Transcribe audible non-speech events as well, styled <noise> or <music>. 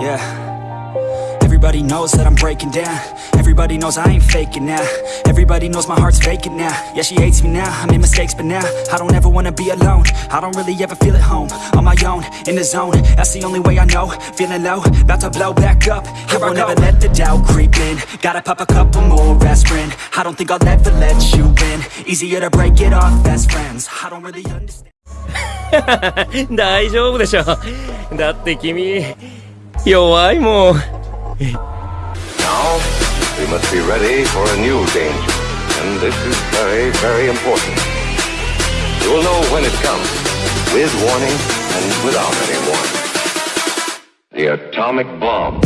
Yeah. Everybody knows that I'm breaking down. Everybody knows I ain't faking now. Everybody knows my heart's vacant now. Yeah, she hates me now. I made mistakes, but now I don't ever wanna be alone. I don't really ever feel at home. On my own, in the zone. That's the only way I know. Feeling low, about to blow back up. Here I won't ever let the doubt creep in. Gotta pop a couple more aspirin. I don't think I'll ever let you in. Easier to break it off best friends. I don't really understand. <laughs> 大丈夫でしょだって君 弱いもん Now, we must be ready for a new danger. And this is very, very important. You will know when it comes, with warning and without any warning. The atomic bomb.